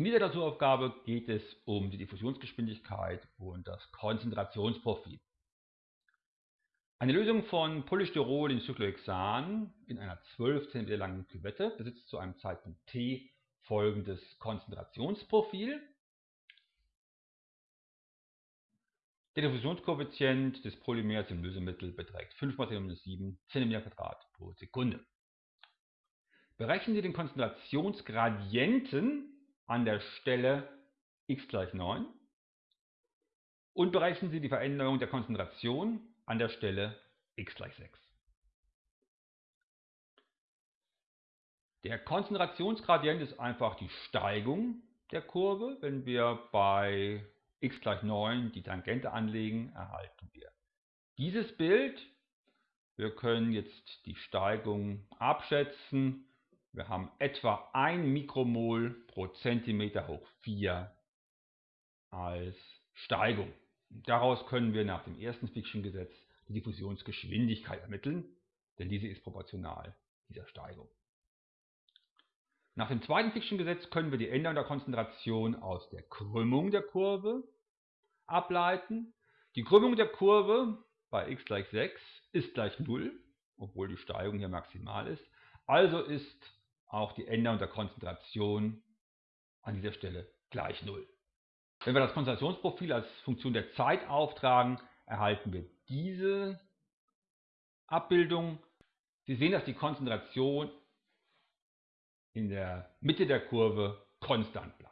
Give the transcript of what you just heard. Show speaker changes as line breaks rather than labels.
In dieser Klausuraufgabe geht es um die Diffusionsgeschwindigkeit und das Konzentrationsprofil. Eine Lösung von Polystyrol in Cyclohexan in einer 12 cm langen Küvette besitzt zu einem Zeitpunkt t folgendes Konzentrationsprofil. Der Diffusionskoeffizient des Polymers im Lösemittel beträgt 5 x 10 cm pro Sekunde. Berechnen Sie den Konzentrationsgradienten an der Stelle x gleich 9 und berechnen Sie die Veränderung der Konzentration an der Stelle x gleich 6. Der Konzentrationsgradient ist einfach die Steigung der Kurve. Wenn wir bei x gleich 9 die Tangente anlegen, erhalten wir dieses Bild. Wir können jetzt die Steigung abschätzen wir haben etwa 1 Mikromol pro Zentimeter hoch 4 als Steigung. Daraus können wir nach dem ersten Fiction-Gesetz die Diffusionsgeschwindigkeit ermitteln, denn diese ist proportional dieser Steigung. Nach dem zweiten Fiction-Gesetz können wir die Änderung der Konzentration aus der Krümmung der Kurve ableiten. Die Krümmung der Kurve bei x gleich 6 ist gleich 0, obwohl die Steigung hier maximal ist. Also ist auch die Änderung der Konzentration an dieser Stelle gleich 0. Wenn wir das Konzentrationsprofil als Funktion der Zeit auftragen, erhalten wir diese Abbildung. Sie sehen, dass die Konzentration in der Mitte der Kurve konstant bleibt.